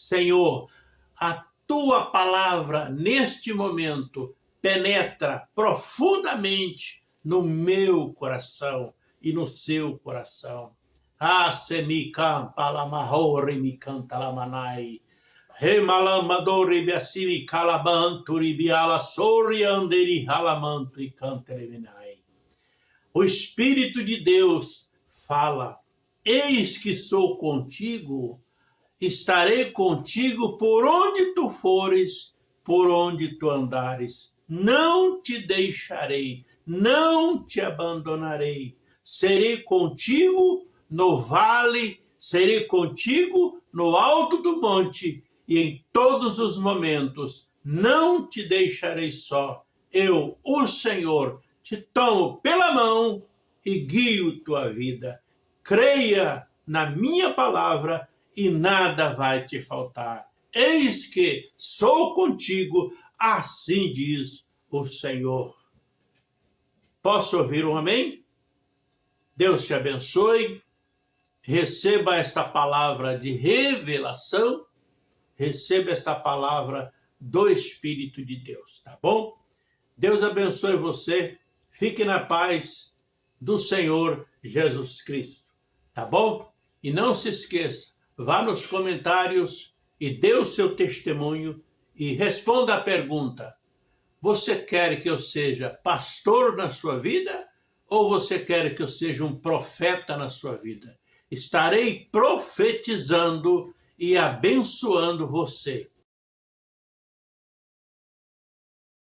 Senhor, a tua palavra neste momento penetra profundamente no meu coração e no seu coração. Ah, semikam palamahore mikam talamanai. Remalamadori biasimi calabanturi biala sori anderi halamanto e canteleminai. O Espírito de Deus fala, eis que sou contigo, estarei contigo por onde tu fores, por onde tu andares. Não te deixarei, não te abandonarei. Serei contigo no vale, serei contigo no alto do monte e em todos os momentos não te deixarei só. Eu, o Senhor, te tomo pela mão e guio tua vida. Creia na minha palavra e nada vai te faltar. Eis que sou contigo, assim diz o Senhor. Posso ouvir um amém? Deus te abençoe. Receba esta palavra de revelação. Receba esta palavra do Espírito de Deus, tá bom? Deus abençoe você. Fique na paz do Senhor Jesus Cristo, tá bom? E não se esqueça, vá nos comentários e dê o seu testemunho e responda a pergunta. Você quer que eu seja pastor na sua vida ou você quer que eu seja um profeta na sua vida? Estarei profetizando e abençoando você.